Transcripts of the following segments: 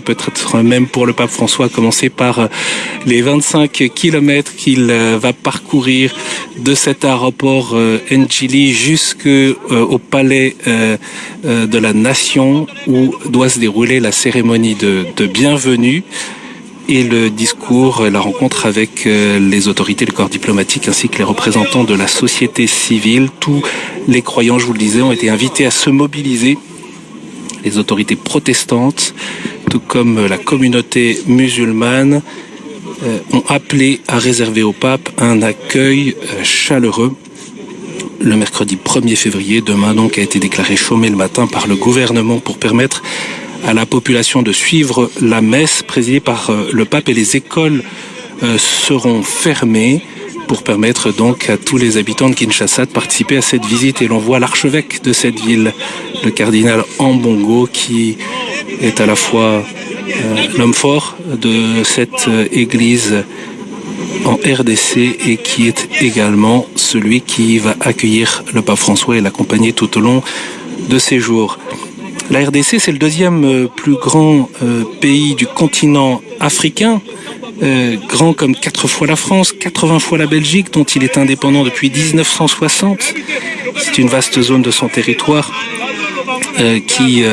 peut-être même pour le pape François, commencer par euh, les 25 kilomètres qu'il euh, va parcourir de cet aéroport euh, Njili jusqu'au palais de la nation où doit se dérouler la cérémonie de, de bienvenue et le discours, la rencontre avec les autorités, le corps diplomatique ainsi que les représentants de la société civile. Tous les croyants, je vous le disais, ont été invités à se mobiliser. Les autorités protestantes, tout comme la communauté musulmane, euh, ont appelé à réserver au pape un accueil euh, chaleureux. Le mercredi 1er février, demain donc, a été déclaré chômé le matin par le gouvernement pour permettre à la population de suivre la messe présidée par euh, le pape et les écoles seront fermées pour permettre donc à tous les habitants de Kinshasa de participer à cette visite. Et l'on voit l'archevêque de cette ville, le cardinal Ambongo, qui est à la fois euh, l'homme fort de cette euh, église en RDC et qui est également celui qui va accueillir le pape François et l'accompagner tout au long de ses jours. La RDC, c'est le deuxième euh, plus grand pays du continent africain, grand comme quatre fois la France, 80 fois la Belgique, dont il est indépendant depuis 1960. C'est une vaste zone de son territoire qui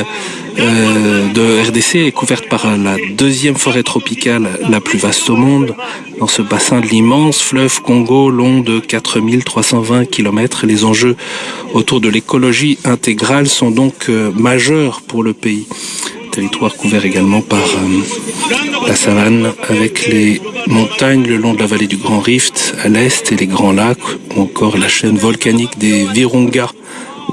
euh, de RDC est couverte par la deuxième forêt tropicale la plus vaste au monde, dans ce bassin de l'immense fleuve Congo long de 4320 km. Les enjeux autour de l'écologie intégrale sont donc euh, majeurs pour le pays. Territoire couvert également par euh, la savane avec les montagnes le long de la vallée du Grand Rift à l'est et les grands lacs ou encore la chaîne volcanique des Virunga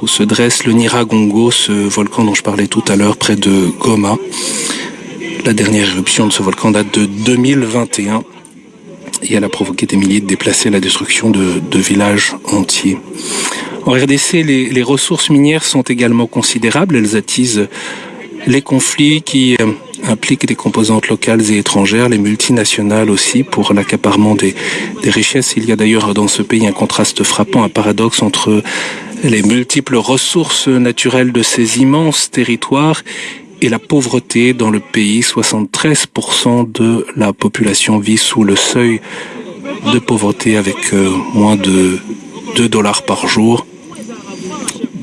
où se dresse le Niragongo, ce volcan dont je parlais tout à l'heure près de Goma. La dernière éruption de ce volcan date de 2021 et elle a provoqué des milliers de déplacés, la destruction de, villages entiers. En RDC, les, ressources minières sont également considérables. Elles attisent les conflits qui euh, impliquent des composantes locales et étrangères, les multinationales aussi, pour l'accaparement des, richesses. Il y a d'ailleurs dans ce pays un contraste frappant, un paradoxe entre les multiples ressources naturelles de ces immenses territoires et la pauvreté dans le pays. 73% de la population vit sous le seuil de pauvreté avec euh, moins de 2 dollars par jour.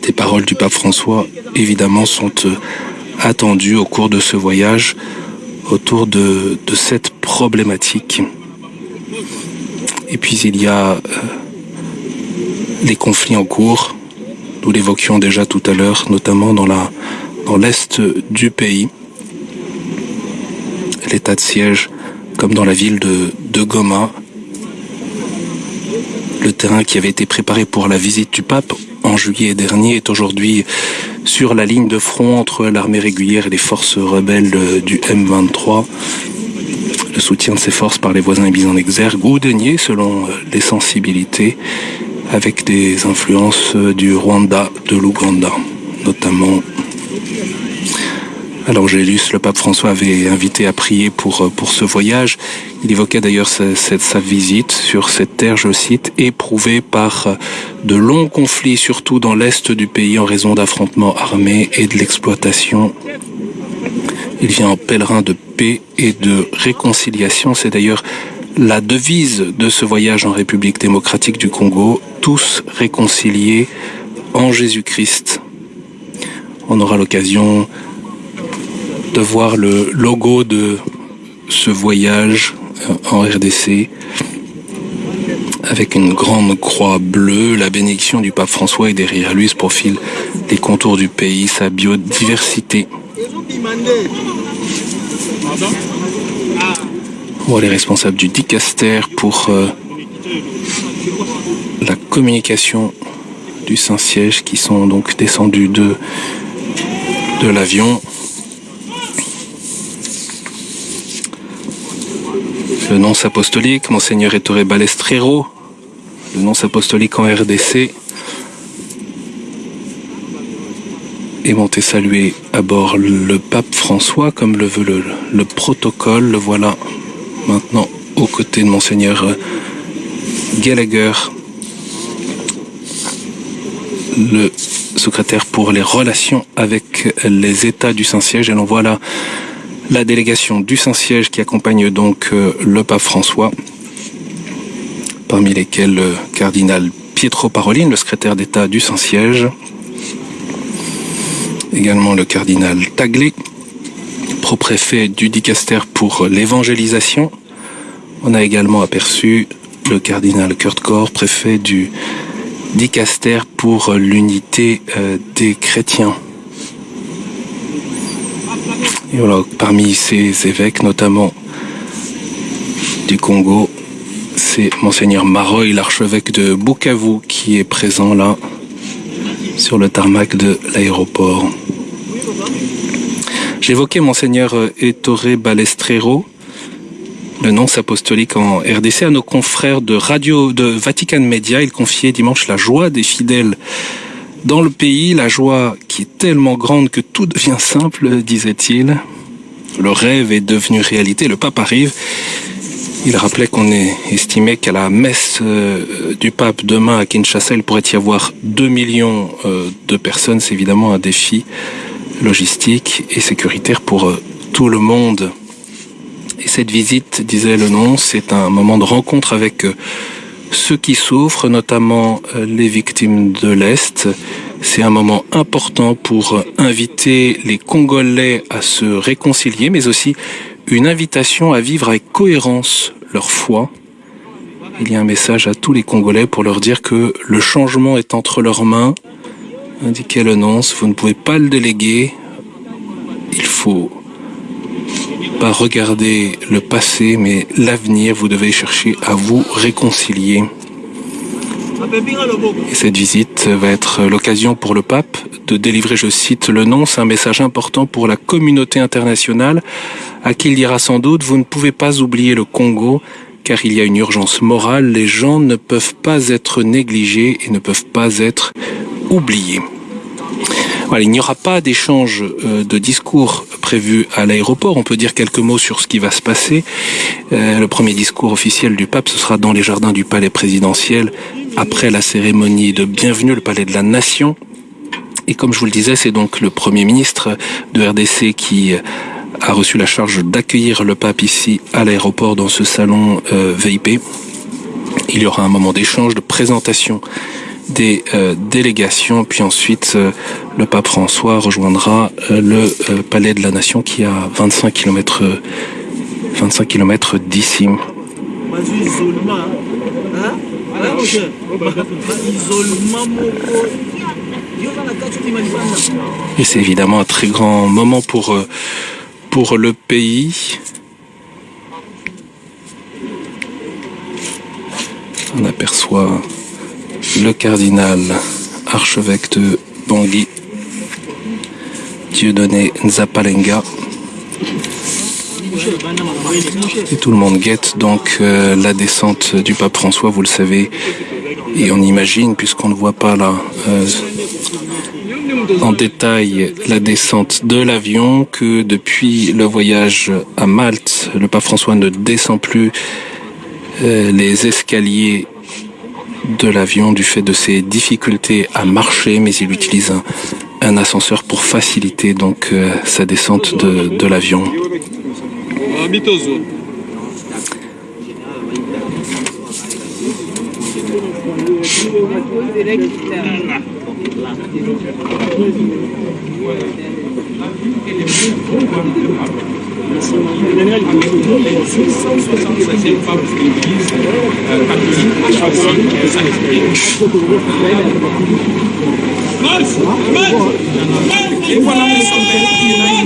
Des paroles du pape François, évidemment, sont euh, attendues au cours de ce voyage autour de, cette problématique. Et puis il y a euh, les conflits en cours nous l'évoquions déjà tout à l'heure, notamment dans l'est du pays. L'état de siège, comme dans la ville de Goma, le terrain qui avait été préparé pour la visite du pape en juillet dernier est aujourd'hui sur la ligne de front entre l'armée régulière et les forces rebelles du M23. Le soutien de ces forces par les voisins est mis en exergue ou dénié selon les sensibilités avec des influences du Rwanda, de l'Ouganda, notamment. Alors Gélus, le pape François avait invité à prier pour, pour ce voyage. Il évoquait d'ailleurs sa, sa, sa, visite sur cette terre, je cite, éprouvée par de longs conflits, surtout dans l'est du pays, en raison d'affrontements armés et de l'exploitation. Il vient en pèlerin de paix et de réconciliation. C'est d'ailleurs la devise de ce voyage en République démocratique du Congo, tous réconciliés en Jésus-Christ. On aura l'occasion de voir le logo de ce voyage en RDC avec une grande croix bleue, la bénédiction du pape François et derrière lui se profile les contours du pays, sa biodiversité. Bon, les responsables du Dicaster pour euh, la communication du Saint-Siège qui sont donc descendus de, de l'avion. Le nonce apostolique, Monseigneur Ettore Balestrero, le nonce apostolique en RDC, est monté saluer à bord le pape François, comme le veut le, le protocole. Le voilà maintenant aux côtés de Monseigneur Gallagher, le secrétaire pour les relations avec les États du Saint-Siège. Et l'on voit là la délégation du Saint-Siège qui accompagne donc le pape François, parmi lesquels le cardinal Pietro Parolin, le secrétaire d'État du Saint-Siège, également le cardinal Taglé, pro-préfet du Dicaster pour l'évangélisation. On a également aperçu le cardinal Kurt Kor, préfet du Dicaster pour l'unité euh, des chrétiens. Parmi ces évêques, notamment du Congo, c'est Monseigneur Maroy, l'archevêque de Bukavu, qui est présent là, sur le tarmac de l'aéroport. J'évoquais Monseigneur Ettore Balestrero, le nonce apostolique en RDC, à nos confrères de radio de Vatican Media. Il confiait dimanche la joie des fidèles dans le pays, la joie qui est tellement grande que tout devient simple, disait-il. Le rêve est devenu réalité, le pape arrive. Il rappelait qu'on est estimé qu'à la messe euh, du pape demain à Kinshasa, il pourrait y avoir 2 millions euh, de personnes. C'est évidemment un défi logistique et sécuritaire pour euh, tout le monde. Et cette visite, disait le nom, c'est un moment de rencontre avec ceux qui souffrent, notamment les victimes de l'Est. C'est un moment important pour inviter les Congolais à se réconcilier, mais aussi une invitation à vivre avec cohérence leur foi. Il y a un message à tous les Congolais pour leur dire que le changement est entre leurs mains. Indiquait le nonce, vous ne pouvez pas le déléguer. Il faut pas regarder le passé, mais l'avenir. Vous devez chercher à vous réconcilier. Et cette visite va être l'occasion pour le pape de délivrer, je cite le nom, c'est un message important pour la communauté internationale à qui il dira sans doute, vous ne pouvez pas oublier le Congo, car il y a une urgence morale, les gens ne peuvent pas être négligés et ne peuvent pas être oubliés. Il n'y aura pas d'échange euh, de discours prévu à l'aéroport. On peut dire quelques mots sur ce qui va se passer. Euh, le premier discours officiel du pape, ce sera dans les jardins du palais présidentiel, après la cérémonie de bienvenue, le palais de la nation. Et comme je vous le disais, c'est donc le Premier ministre de RDC qui a reçu la charge d'accueillir le pape ici à l'aéroport dans ce salon euh, VIP. Il y aura un moment d'échange, de présentation des euh, délégations, puis ensuite euh, le pape François rejoindra euh, le palais de la Nation qui est à 25 km 25 km d'ici. Et c'est évidemment un très grand moment pour le pays. On aperçoit le cardinal archevêque de Bangui, Dieudonné Nzapalenga. Et tout le monde guette donc euh, la descente du pape François, vous le savez, et on imagine, puisqu'on ne voit pas là euh, en détail la descente de l'avion, que depuis le voyage à Malte, le pape François ne descend plus euh, les escaliers de l'avion du fait de ses difficultés à marcher, mais il utilise un, ascenseur pour faciliter donc euh, sa descente de, de l'avion.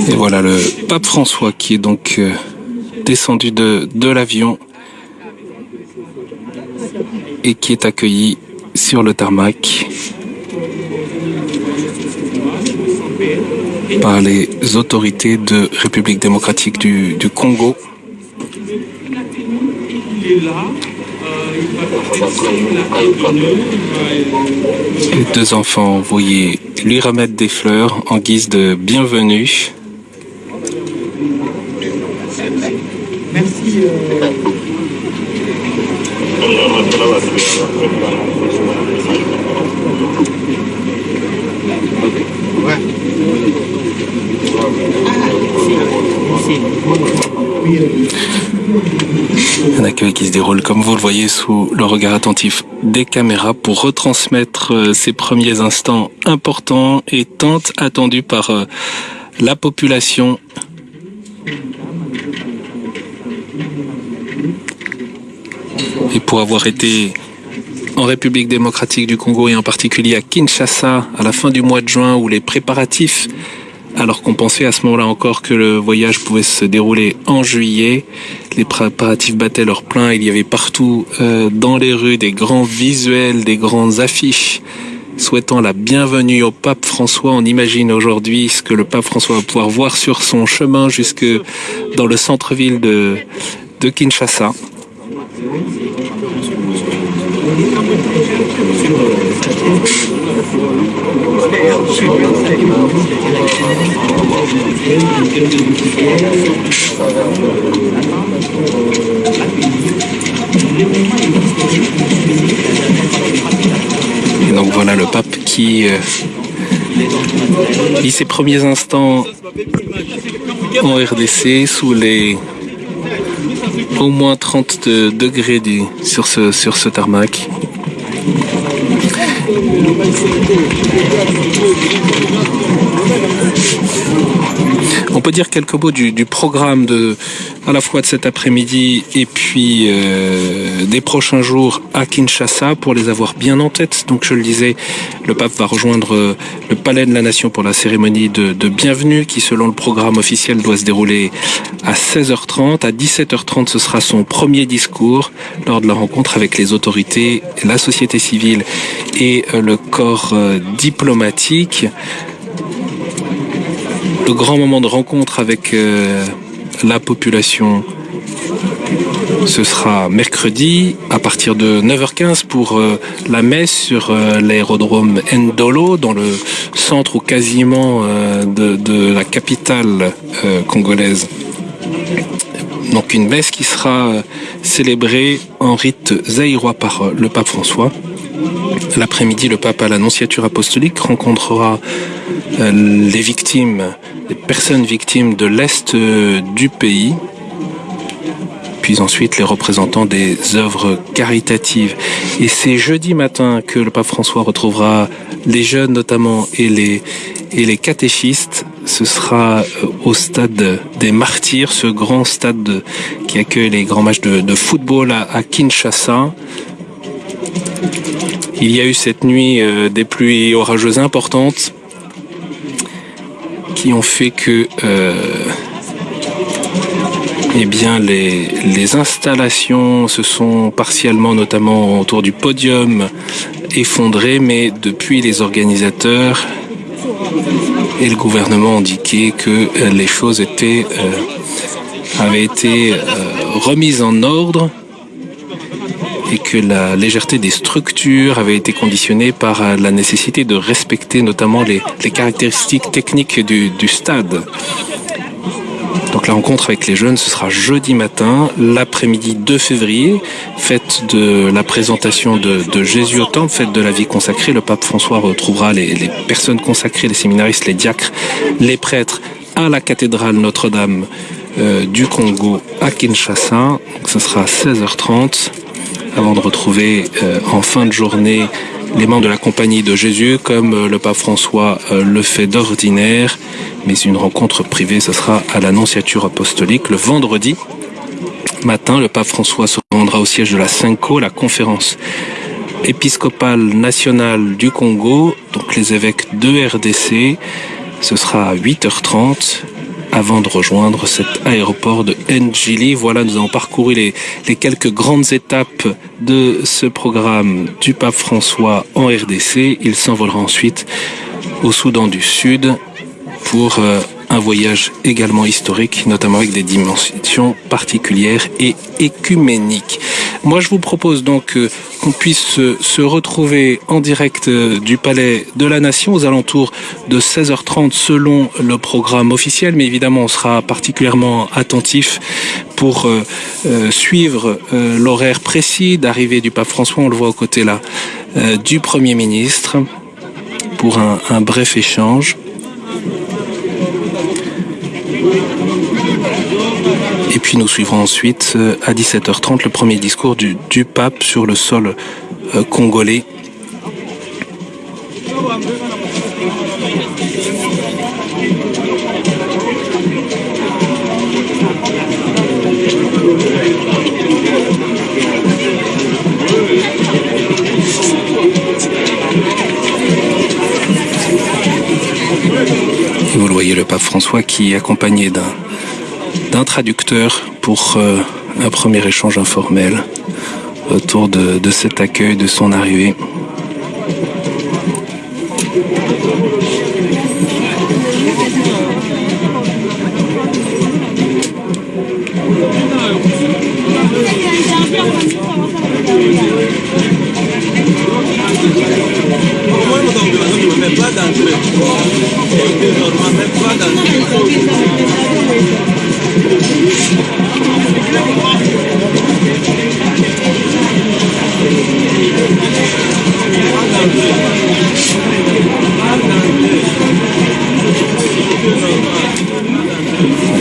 Et voilà le pape François qui est donc euh, descendu de, de l'avion et qui est accueilli sur le tarmac par les autorités de République démocratique du, du Congo. Les deux enfants voyaient lui remettre des fleurs en guise de bienvenue. Merci. euh. Un accueil qui se déroule, comme vous le voyez, sous le regard attentif des caméras pour retransmettre euh, ces premiers instants importants et tant attendus par euh, la population. Et pour avoir été en République démocratique du Congo et en particulier à Kinshasa à la fin du mois de juin où les préparatifs alors qu'on pensait à ce moment-là encore que le voyage pouvait se dérouler en juillet. Les préparatifs battaient leur plein, il y avait partout euh, dans les rues des grands visuels, des grandes affiches souhaitant la bienvenue au pape François. On imagine aujourd'hui ce que le pape François va pouvoir voir sur son chemin jusque dans le centre-ville de, de Kinshasa. Et donc voilà le pape qui euh, vit ses premiers instants en RDC sous les au moins 30 degrés du, sur, ce, sur ce tarmac. On peut dire quelques mots du, programme de, à la fois de cet après-midi et puis euh, des prochains jours à Kinshasa pour les avoir bien en tête. Donc je le disais, le pape va rejoindre euh, le Palais de la Nation pour la cérémonie de, de bienvenue qui selon le programme officiel doit se dérouler à 16h30. À 17h30 ce sera son premier discours lors de la rencontre avec les autorités, la société civile et euh, le corps diplomatique. Le grand moment de rencontre avec euh, la population, ce sera mercredi à partir de 9h15 pour euh, la messe sur euh, l'aérodrome Ndolo dans le centre ou quasiment de, de, la capitale congolaise. Donc une messe qui sera célébrée en rite zaïrois par le pape François. L'après-midi, le pape à l'annonciature apostolique rencontrera les victimes, les personnes victimes de l'Est du pays, puis ensuite les représentants des œuvres caritatives. Et c'est jeudi matin que le pape François retrouvera les jeunes notamment et les, et catéchistes. Ce sera au stade des martyrs, ce grand stade qui accueille les grands matchs de, football à Kinshasa. Il y a eu cette nuit euh, des pluies orageuses importantes qui ont fait que euh, eh bien, les, installations se sont partiellement, notamment autour du podium, effondrées, mais depuis les organisateurs et le gouvernement ont indiqué que euh, les choses avaient été remises en ordre et que la légèreté des structures avait été conditionnée par la nécessité de respecter notamment les, caractéristiques techniques du, stade. Donc la rencontre avec les jeunes, ce sera jeudi matin, l'après-midi 2 février, fête de la présentation de, Jésus au temple, fête de la vie consacrée. Le pape François retrouvera les, les personnes consacrées, les séminaristes, les diacres, les prêtres à la cathédrale Notre-Dame euh, du Congo à Kinshasa. Donc ce sera à 16h30 avant de retrouver euh, en fin de journée les membres de la compagnie de Jésus, comme euh, le pape François euh, le fait d'ordinaire, mais une rencontre privée, ce sera à l'annonciature apostolique le vendredi matin. Le pape François se rendra au siège de la CINCO, la conférence épiscopale nationale du Congo, donc les évêques de RDC. Ce sera à 8h30 avant de rejoindre cet aéroport de Njili. Voilà, nous avons parcouru les, quelques grandes étapes de ce programme du pape François en RDC. Il s'envolera ensuite au Soudan du Sud pour euh, un voyage également historique, notamment avec des dimensions particulières et écuméniques. Moi, je vous propose donc euh, qu'on puisse se, se, retrouver en direct euh, du Palais de la Nation aux alentours de 16h30 selon le programme officiel, mais évidemment, on sera particulièrement attentif pour euh, euh, suivre euh, l'horaire précis d'arrivée du pape François. On le voit aux côtés là euh, du Premier ministre pour un, un bref échange. Et puis nous suivrons ensuite à 17h30 le premier discours du, du pape sur le sol congolais. Vous le voyez, le pape François qui est accompagné d'un traducteur pour euh, un premier échange informel autour de, de cet accueil, de son arrivée.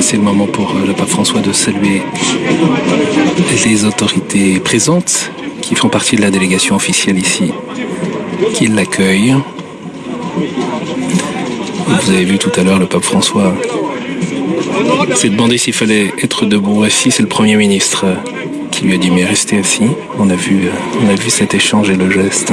C'est le moment pour le pape François de saluer les autorités présentes qui font partie de la délégation officielle ici, qui l'accueillent. Vous avez vu tout à l'heure le pape François s'est demandé s'il fallait être debout assis. C'est le Premier ministre qui lui a dit mais restez assis. On a vu, on a vu cet échange et le geste.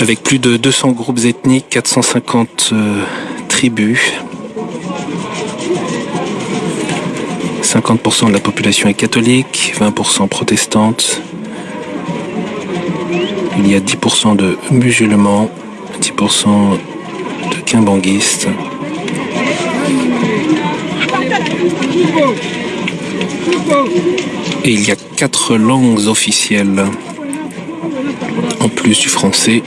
avec plus de 200 groupes ethniques, 450 euh, tribus. 50% de la population est catholique, 20% protestante. Il y a 10% de musulmans, 10% de kimbanguistes. Et il y a quatre langues officielles en plus du français.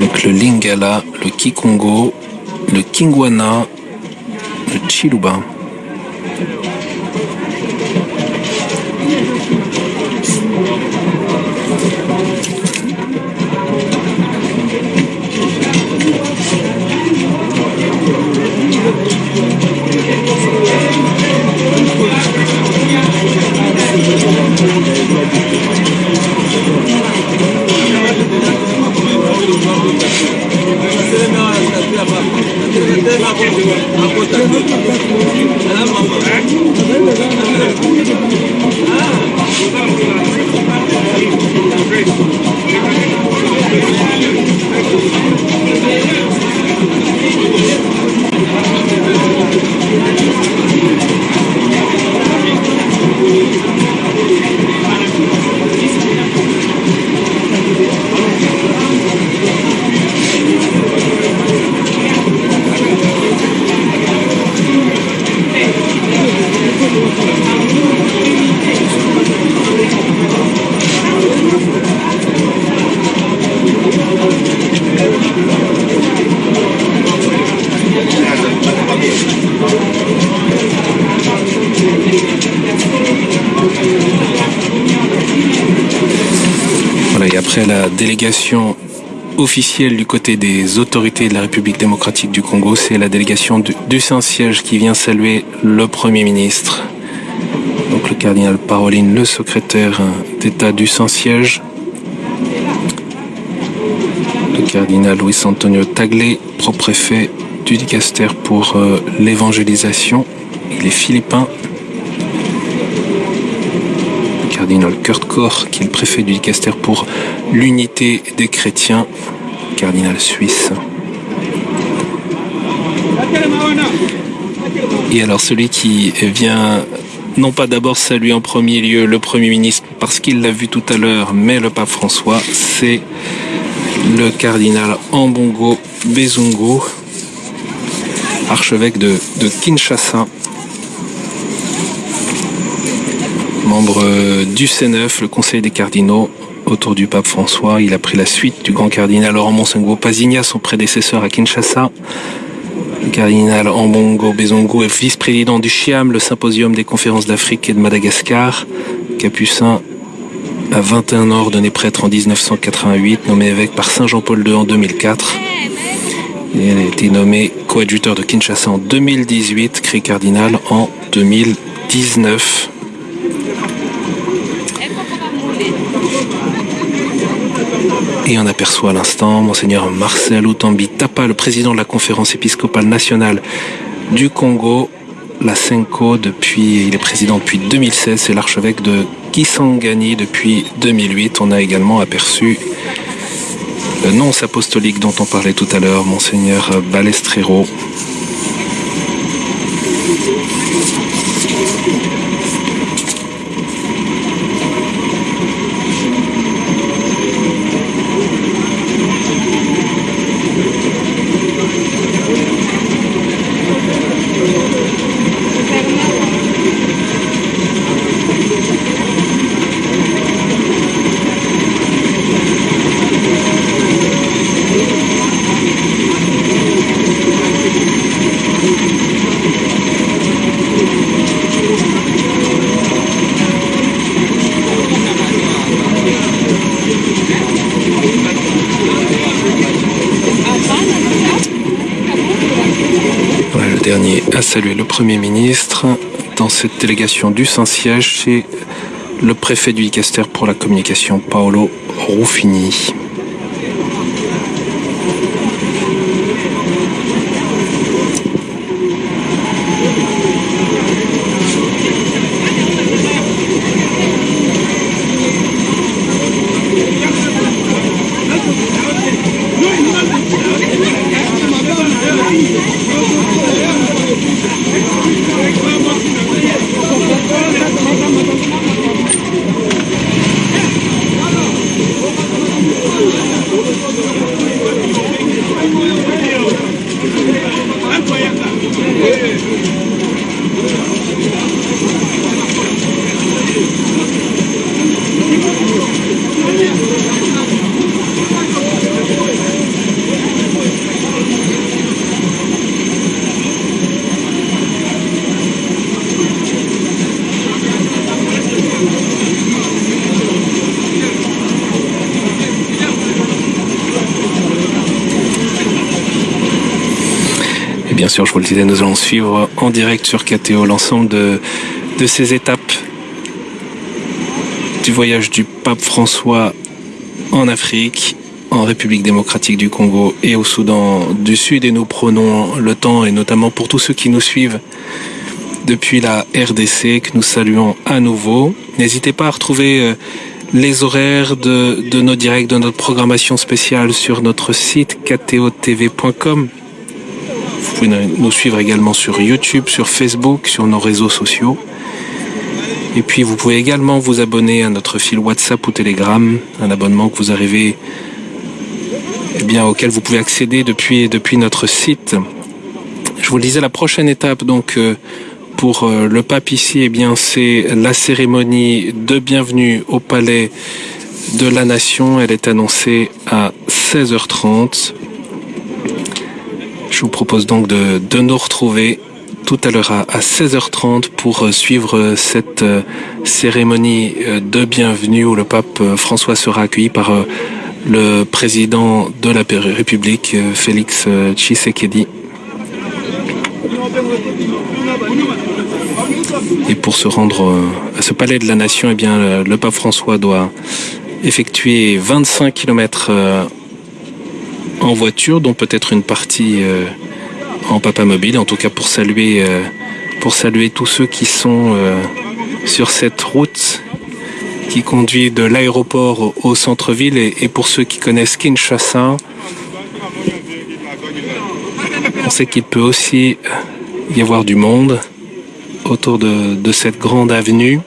Donc le Lingala, le Kikongo, le Kingwana, le Chiluba. La délégation officielle du côté des autorités de la République démocratique du Congo, c'est la délégation du, Saint-Siège qui vient saluer le Premier ministre. Donc le cardinal Paroline, le secrétaire d'État du Saint-Siège. Le cardinal Luis Antonio Tagle, propre-préfet du Dicaster pour euh, l'évangélisation. Il est philippin cardinal Kurt Koch, qui est le préfet du Dicaster pour l'unité des chrétiens. cardinal suisse. Et alors celui qui vient non pas d'abord saluer en premier lieu le Premier ministre parce qu'il l'a vu tout à l'heure, mais le pape François, c'est le cardinal Ambongo Bezungo, archevêque de Kinshasa, membre du C9, le Conseil des cardinaux, autour du pape François. Il a pris la suite du grand cardinal Laurent Pazigna, son prédécesseur à Kinshasa. Le cardinal Ambongo Bezongo est vice-président du CHIAM, le symposium des conférences d'Afrique et de Madagascar. Capucin a 21 ans, ordonné prêtre en 1988, nommé évêque par Saint Jean-Paul II en 2004. Il a été nommé coadjuteur de Kinshasa en 2018, créé cardinal en 2019. Et on aperçoit à l'instant Monseigneur Marcel Outambi Tapa, le président de la conférence épiscopale nationale du Congo, la Senko, depuis, il est président depuis 2016, c'est l'archevêque de Kisangani depuis 2008. On a également aperçu le nonce apostolique dont on parlait tout à l'heure, Monseigneur Balestrero. you Premier ministre dans cette délégation du Saint-Siège chez le préfet du Dicaster pour la communication, Paolo Ruffini. Bien sûr, je vous le disais, nous allons suivre en direct sur KTO l'ensemble de, de ces étapes du voyage du pape François en Afrique, en République démocratique du Congo et au Soudan du Sud. Et nous prenons le temps, et notamment pour tous ceux qui nous suivent depuis la RDC, que nous saluons à nouveau. N'hésitez pas à retrouver euh, les horaires de, de nos directs, de notre programmation spéciale sur notre site ktotv.com. Vous pouvez nous suivre également sur YouTube, sur Facebook, sur nos réseaux sociaux. Et puis vous pouvez également vous abonner à notre fil WhatsApp ou Telegram, un abonnement que vous arrivez eh bien, auquel vous pouvez accéder depuis, depuis notre site. Je vous le disais, la prochaine étape donc euh, pour euh, le pape ici, eh bien c'est la cérémonie de bienvenue au palais de la nation. Elle est annoncée à 16h30. Je vous propose donc de, de nous retrouver tout à l'heure à, 16h30 pour suivre cette cérémonie de bienvenue où le pape François sera accueilli par le président de la République, Félix Tshisekedi. Et pour se rendre à ce palais de la nation, eh bien, le pape François doit effectuer 25 km en voiture, dont peut-être une partie euh, en papa mobile, en tout cas pour saluer, euh, pour saluer tous ceux qui sont euh, sur cette route qui conduit de l'aéroport au centre-ville et, et, pour ceux qui connaissent Kinshasa, On sait qu'il peut aussi y avoir du monde autour de, de cette grande avenue.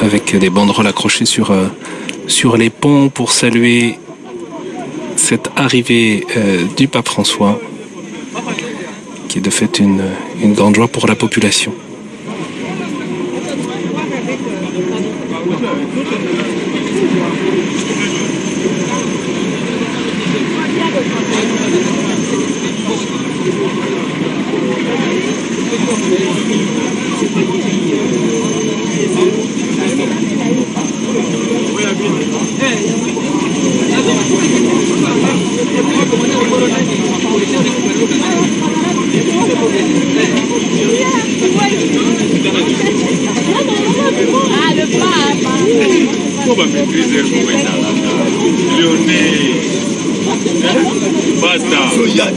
Avec des banderoles accrochées sur, euh, sur les ponts pour saluer cette arrivée euh, du pape François, qui est de fait une, une grande joie pour la population. Come maîtriser le mauvais Lyonnais Basta Soyane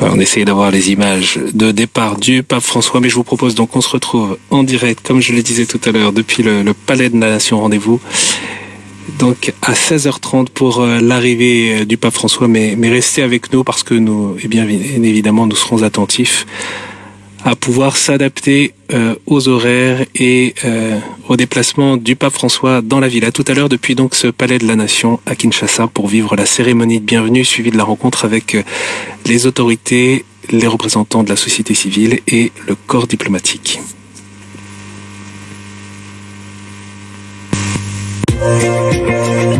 On essaye d'avoir les images de départ du pape François, mais je vous propose donc qu'on se retrouve en direct, comme je le disais tout à l'heure, depuis le, le Palais de la Nation Rendez-vous. Donc à 16h30 pour euh, l'arrivée euh, du pape François, mais, mais restez avec nous parce que nous, eh bien évidemment, nous serons attentifs à pouvoir s'adapter euh, aux horaires et euh, au déplacement du pape François dans la ville. À tout à l'heure depuis donc ce palais de la Nation à Kinshasa pour vivre la cérémonie de bienvenue suivie de la rencontre avec les autorités, les représentants de la société civile et le corps diplomatique. Oh, oh, oh, oh,